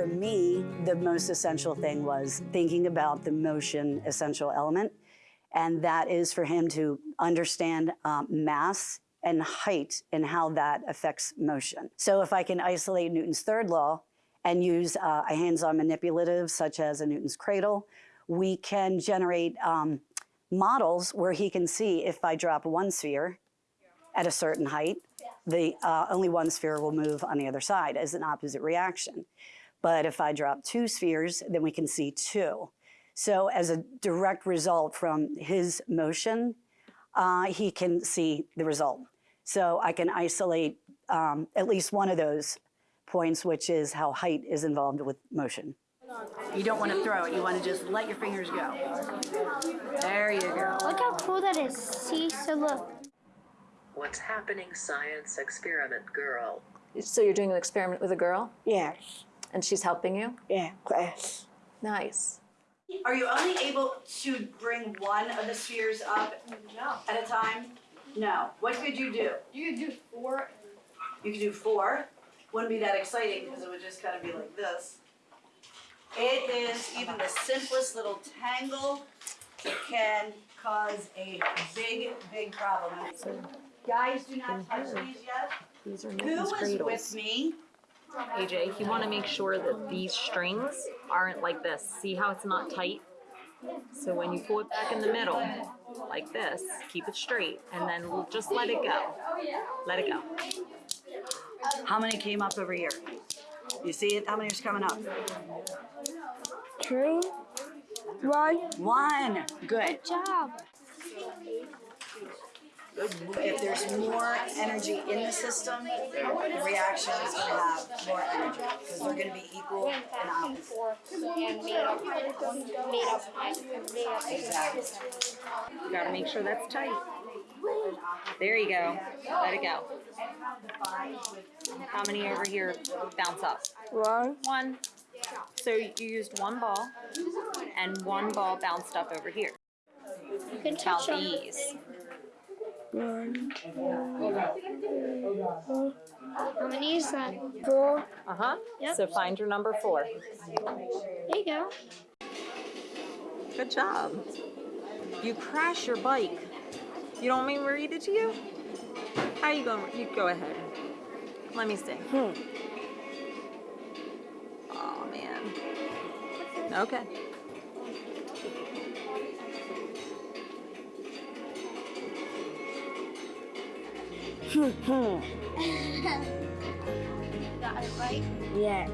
for me, the most essential thing was thinking about the motion essential element. And that is for him to understand um, mass and height and how that affects motion. So if I can isolate Newton's third law and use uh, a hands-on manipulative such as a Newton's cradle, we can generate um, models where he can see if I drop one sphere at a certain height, the uh, only one sphere will move on the other side as an opposite reaction. But if I drop two spheres, then we can see two. So as a direct result from his motion, uh, he can see the result. So I can isolate um, at least one of those points, which is how height is involved with motion. You don't want to throw it. You want to just let your fingers go. There you go. Look how cool that is. See, so look. What's happening, science experiment girl? So you're doing an experiment with a girl Yes. And she's helping you? Yeah, class. Nice. Are you only able to bring one of the spheres up no. at a time? No. What could you do? You could do four. You could do four. Wouldn't be that exciting because it would just kind of be like this. It is even the simplest little tangle can cause a big, big problem. Guys, do not touch these yet. These are Who Newton's is cradles. with me? AJ, you want to make sure that these strings aren't like this. See how it's not tight? So when you pull it back in the middle, like this, keep it straight, and then just let it go. Let it go. How many came up over here? You see it? How many is coming up? Two. One. One. Good. Good job. If there's more energy in the system, the reaction is going to have more energy because they're going to be equal and opposite. And made up, made up. Exactly. You gotta make sure that's tight. There you go. Let it go. How many over here bounce up? One. One. So you used one ball, and one ball bounced up over here. You can Count touch them. these. One. How many is that? Four. Uh huh. Yep. So find your number four. There you go. Good job. You crash your bike. You don't mean me to read it to you? How are you going? You go ahead. Let me see. Hmm. Oh man. Okay. Got it right. Yeah.